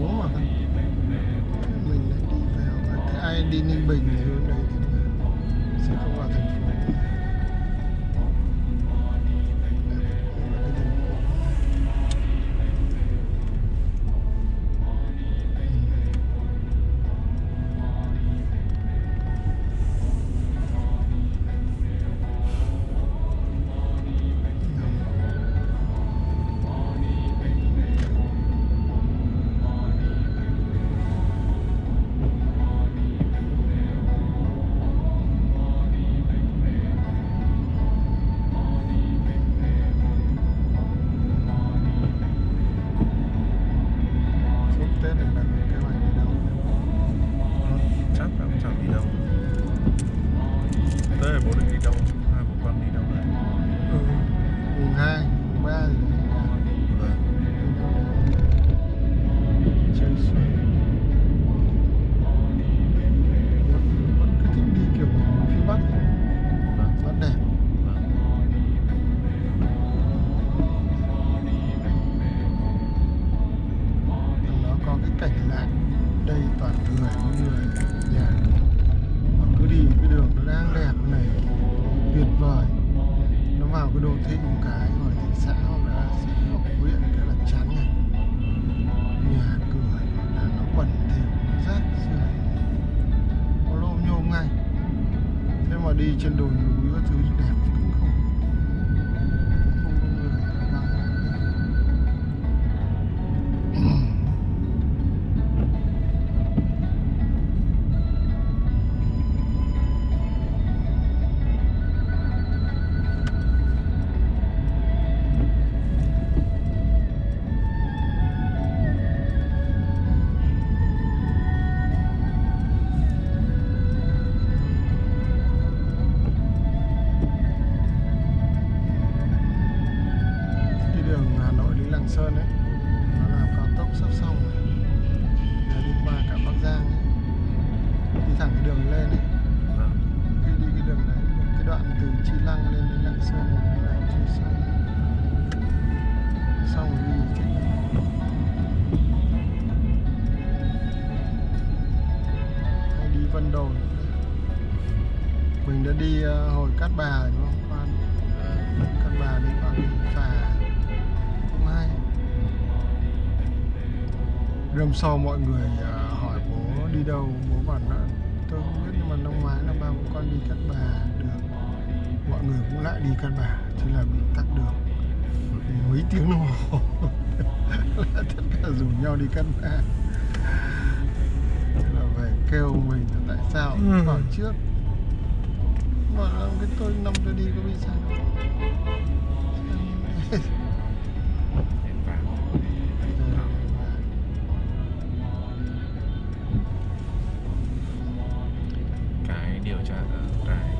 boa, né? Thêm một cái hoặc thị xã hoặc là xã hoặc huyện cái là chán này nhà cửa là nó bẩn thỉu rác rưởi có lô nhôm ngay. Thế mà đi trên đồi núi các thứ đẹp. Sơn ấy nó làm cao tốc sắp xong rồi. Giờ đi qua cả Bắc Giang ấy. đi thẳng cái đường lên ấy. Vâng. đi đi cái đường này cái đoạn từ Chi Lăng lên đến Lạng Sơn này nó làm chưa xong. Xong rồi đi thì hay đi Vân Đồn. Mình đã đi ờ, hồi Cát Bà rồi đúng không Râm sau mọi người à, hỏi bố đi đâu Bố bảo là tôi không biết nhưng mà năm ngoái là ba bố con đi Cát Bà được. Mọi người cũng lại đi Cát Bà Thế là bị tắc đường. Mấy tiếng đồng hồ là Tất cả rủ nhau đi Cát Bà. Thế là về kêu mình tại sao? Ừ. hỏi trước. Bảo là cái tôi năm tôi đi có bị sao Đến vàng. cái cái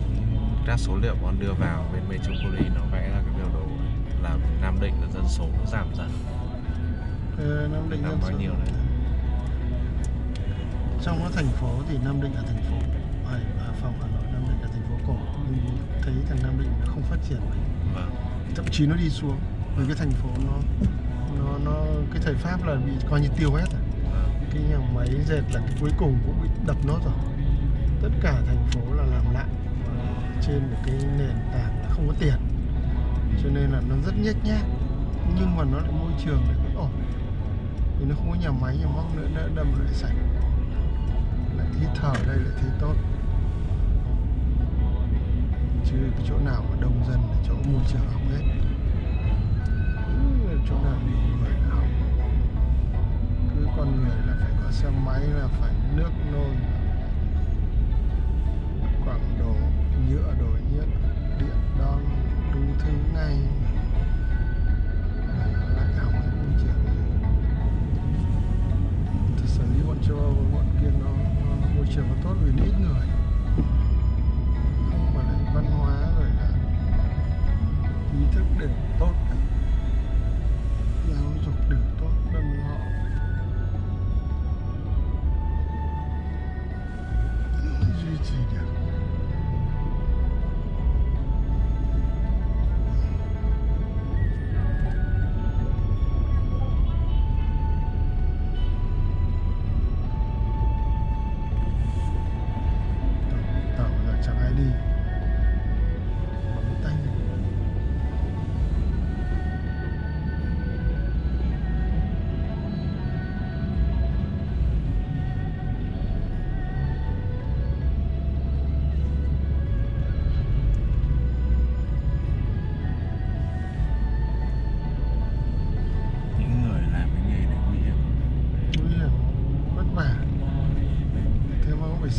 các số liệu bọn đưa vào bên Metropolis nó vẽ ra cái biểu đồ là Nam Định là dân số nó giảm dần. Ờ, Nam Định dân bao số- nhiêu đấy? trong nó thành phố thì Nam Định là thành phố Ở ở phòng Hà Nội Nam Định là thành phố cổ. Mình thấy thằng Nam Định nó không phát triển mấy. Vâng. Thậm chí nó đi xuống vì cái thành phố nó nó nó cái thời Pháp là bị coi như tiêu hết rồi. Vâng. Cái nhà máy dệt là cái cuối cùng cũng bị đập nốt rồi phố là làm lại. Trên một cái nền tảng là không có tiền. Cho nên là nó rất nhếch nhác, nhưng mà nó lại môi trường lại vẫn ổn. Vì nó không có nhà máy, nhà móc nữa đỡ đâm lại sạch. Lại hít thở ở đây, lại thấy tốt. Chứ cái chỗ nào mà đông dân là chỗ môi trường hỏng hết. Chỗ nào nhiều người là hỏng. Cứ con người là phải có xe máy, là phải nước nôi quảng đồ nhựa đồ nhựa điện đo đủ thứ này lại hỏng hết môi trường thực sự lý bọn châu Âu bọn kia nó, môi trường nó tốt vì ít người. Không mà lại văn hóa rồi là ý thức đều tốt cả.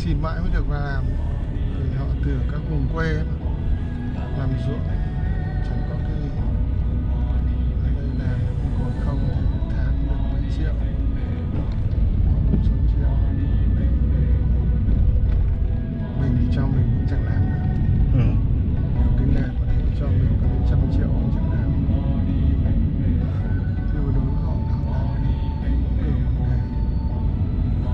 Xin mãi mới được vào làm. Vì họ từ các vùng quê ấy, làm ruộng chẳng có